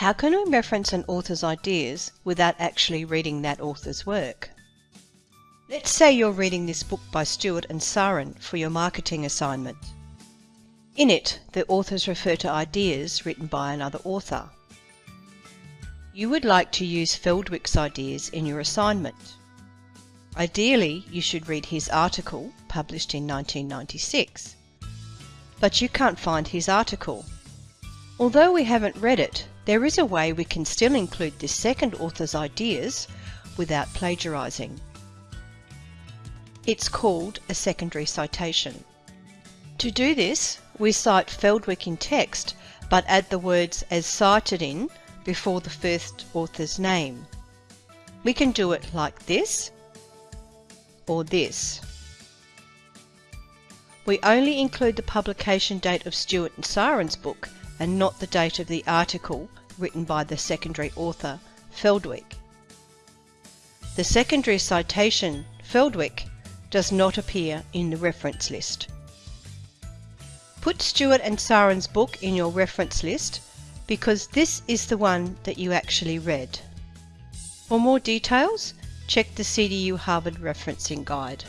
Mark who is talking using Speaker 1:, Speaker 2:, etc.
Speaker 1: How can we reference an author's ideas without actually reading that author's work? Let's say you're reading this book by Stewart and Saaren for your marketing assignment. In it, the authors refer to ideas written by another author. You would like to use Feldwick's ideas in your assignment. Ideally, you should read his article, published in 1996. But you can't find his article. Although we haven't read it, there is a way we can still include this second author's ideas without plagiarizing. It's called a secondary citation. To do this, we cite Feldwick in text, but add the words as cited in before the first author's name. We can do it like this or this. We only include the publication date of Stewart and Saaren's book and not the date of the article written by the secondary author, Feldwick. The secondary citation, Feldwick, does not appear in the reference list. Put Stewart and Saaren's book in your reference list because this is the one that you actually read. For more details, check the CDU Harvard Referencing Guide.